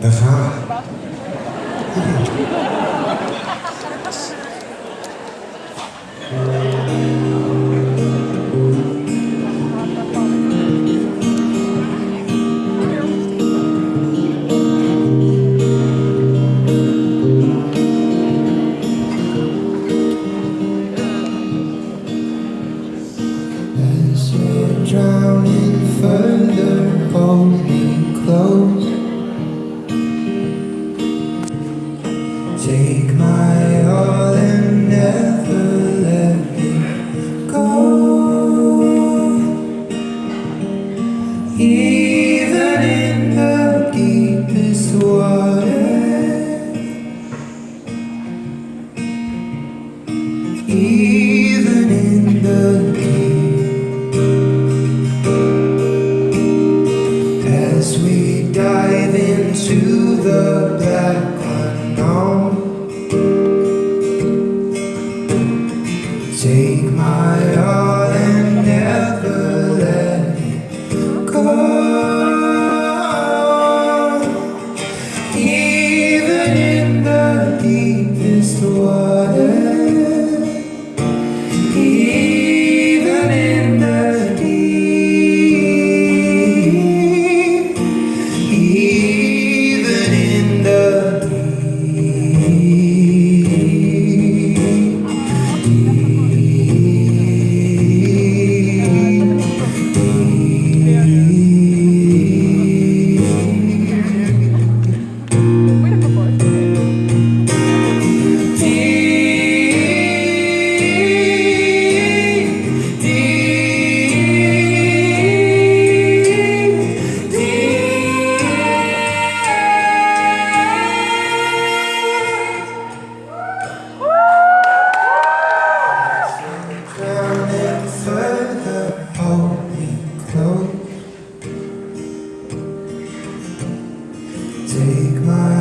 Das war. Drowning further, hold me close. Take my all and never let me go. Even in the deepest water, even in the dive into the black unknown. Take my arm even in the Take my